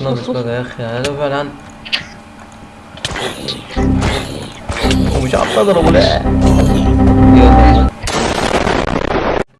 ناقص بقى يا أخي؟ هذا فعلا. ومش عارف أضربه لا